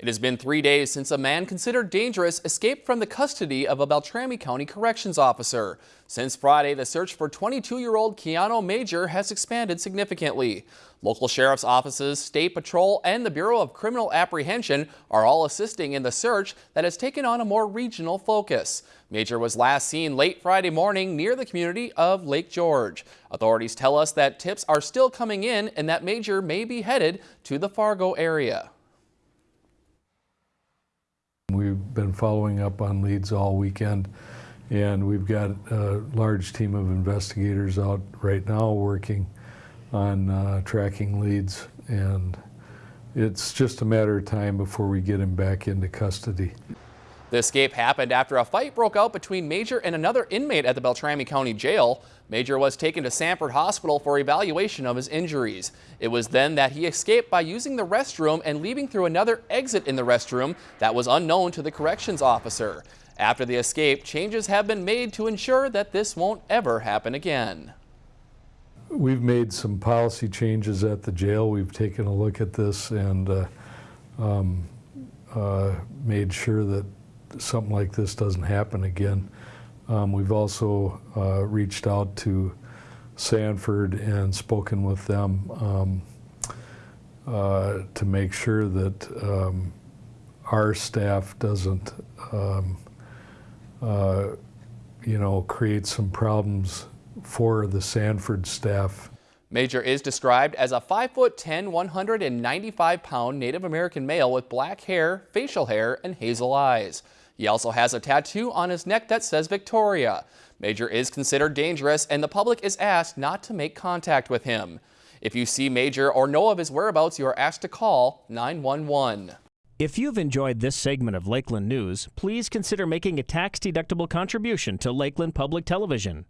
It has been three days since a man considered dangerous escaped from the custody of a Beltrami County corrections officer. Since Friday, the search for 22-year-old Keanu Major has expanded significantly. Local sheriff's offices, state patrol, and the Bureau of Criminal Apprehension are all assisting in the search that has taken on a more regional focus. Major was last seen late Friday morning near the community of Lake George. Authorities tell us that tips are still coming in and that Major may be headed to the Fargo area. We've been following up on leads all weekend and we've got a large team of investigators out right now working on uh, tracking leads and it's just a matter of time before we get him back into custody. The escape happened after a fight broke out between Major and another inmate at the Beltrami County Jail. Major was taken to Sanford Hospital for evaluation of his injuries. It was then that he escaped by using the restroom and leaving through another exit in the restroom that was unknown to the corrections officer. After the escape, changes have been made to ensure that this won't ever happen again. We've made some policy changes at the jail. We've taken a look at this and uh, um, uh, made sure that something like this doesn't happen again. Um, we've also uh, reached out to Sanford and spoken with them um, uh, to make sure that um, our staff doesn't, um, uh, you know, create some problems for the Sanford staff. Major is described as a 5'10", 195 pound Native American male with black hair, facial hair, and hazel eyes. He also has a tattoo on his neck that says Victoria. Major is considered dangerous and the public is asked not to make contact with him. If you see Major or know of his whereabouts, you are asked to call 911. If you've enjoyed this segment of Lakeland News, please consider making a tax-deductible contribution to Lakeland Public Television.